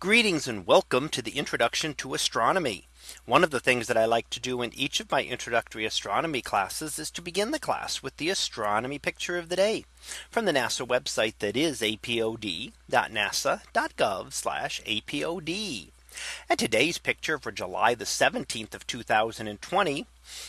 Greetings and welcome to the introduction to astronomy. One of the things that I like to do in each of my introductory astronomy classes is to begin the class with the astronomy picture of the day from the NASA website that is apod.nasa.gov apod. And today's picture for July the 17th of 2020.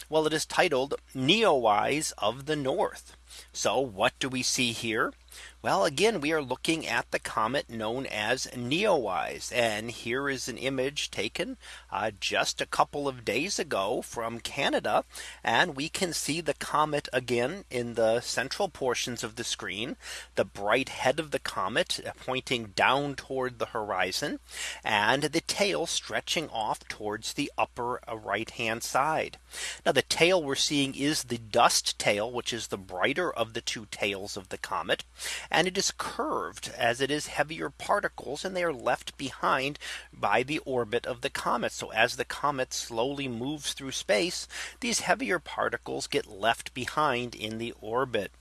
Well, it is titled Neowise of the North. So what do we see here? Well, again, we are looking at the comet known as Neowise. And here is an image taken uh, just a couple of days ago from Canada. And we can see the comet again in the central portions of the screen, the bright head of the comet pointing down toward the horizon, and the tail stretching off towards the upper uh, right hand side. Now the tail we're seeing is the dust tail, which is the brighter of the two tails of the comet and it is curved as it is heavier particles and they are left behind by the orbit of the comet. So as the comet slowly moves through space, these heavier particles get left behind in the orbit.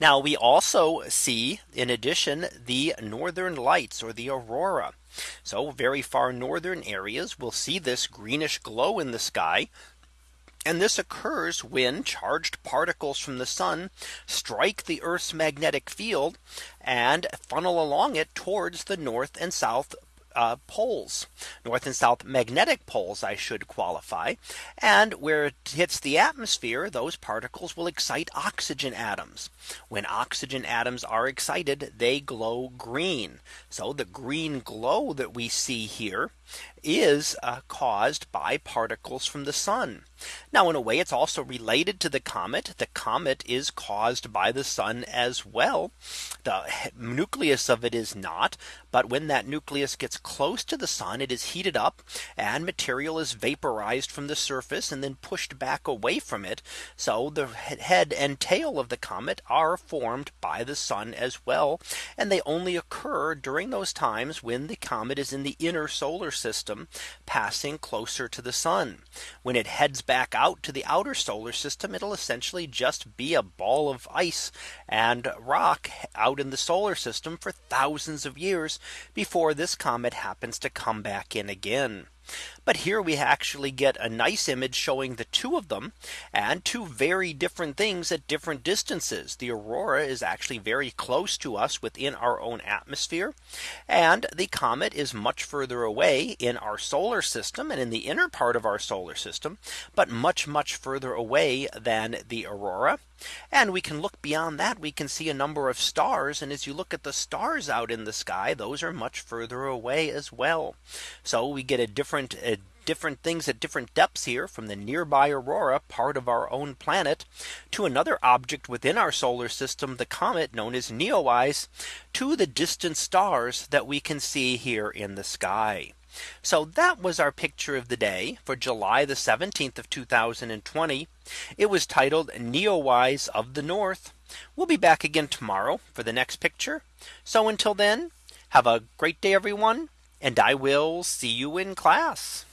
Now we also see in addition the northern lights or the aurora. So very far northern areas will see this greenish glow in the sky and this occurs when charged particles from the sun strike the Earth's magnetic field and funnel along it towards the north and south uh, poles, north and south magnetic poles, I should qualify. And where it hits the atmosphere, those particles will excite oxygen atoms. When oxygen atoms are excited, they glow green. So the green glow that we see here is uh, caused by particles from the sun. Now in a way it's also related to the comet. The comet is caused by the sun as well. The nucleus of it is not. But when that nucleus gets close to the sun, it is heated up and material is vaporized from the surface and then pushed back away from it. So the head and tail of the comet are formed by the sun as well. And they only occur during those times when the comet is in the inner solar system passing closer to the sun. When it heads back out to the outer solar system, it'll essentially just be a ball of ice and rock out in the solar system for thousands of years before this comet happens to come back in again. But here we actually get a nice image showing the two of them and two very different things at different distances. The aurora is actually very close to us within our own atmosphere. And the comet is much further away in our solar system and in the inner part of our solar system, but much, much further away than the aurora. And we can look beyond that we can see a number of stars. And as you look at the stars out in the sky, those are much further away as well. So we get a different uh, different things at different depths here from the nearby aurora part of our own planet to another object within our solar system the comet known as Neowise to the distant stars that we can see here in the sky. So that was our picture of the day for July the 17th of 2020. It was titled Neowise of the North. We'll be back again tomorrow for the next picture. So until then, have a great day, everyone. And I will see you in class.